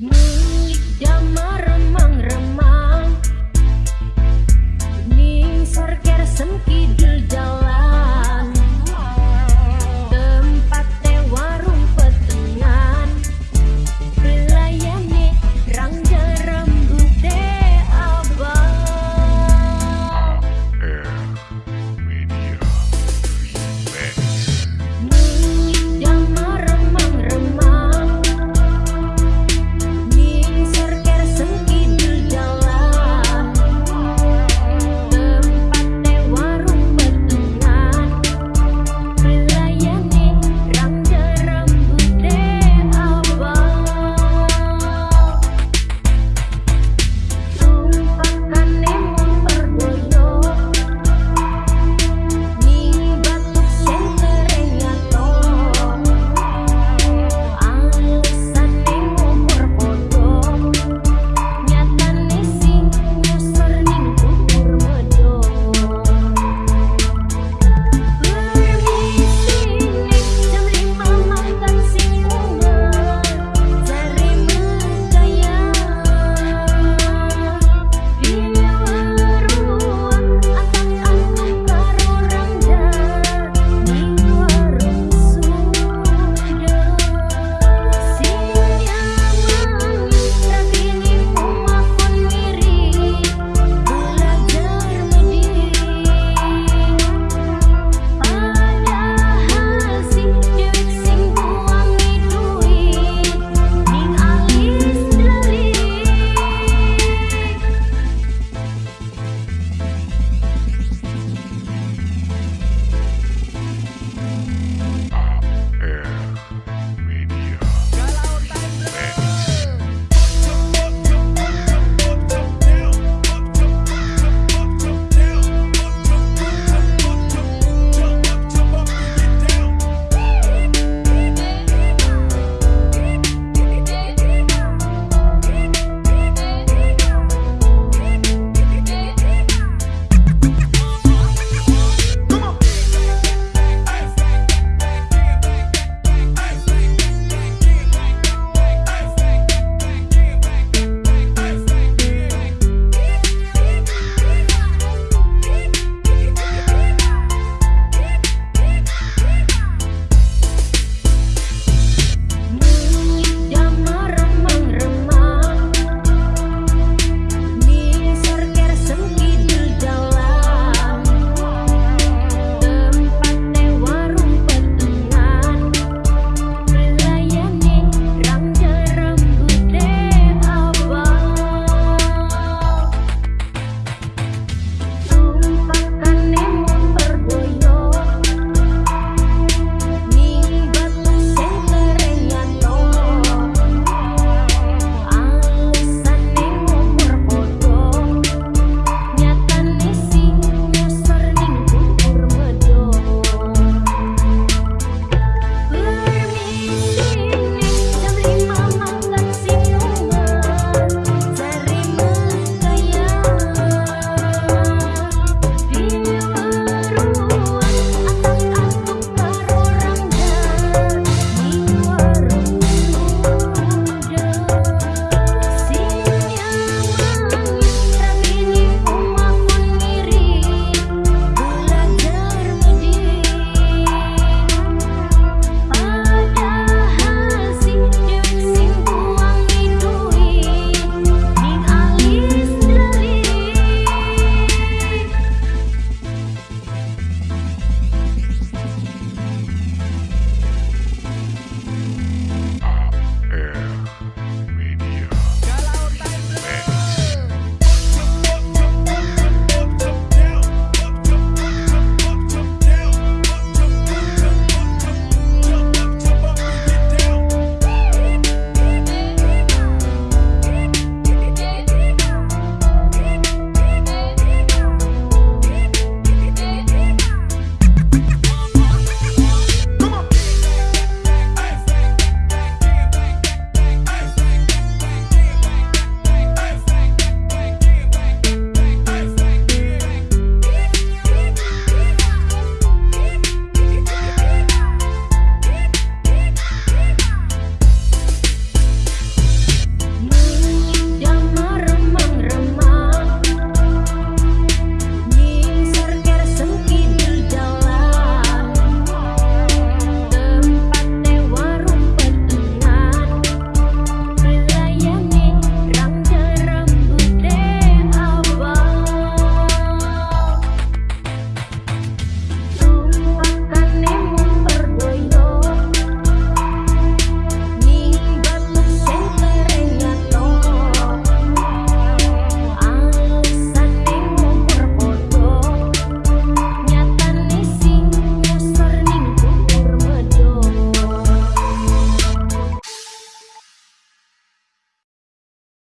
Mulik remang-remang Ning sorker sengkid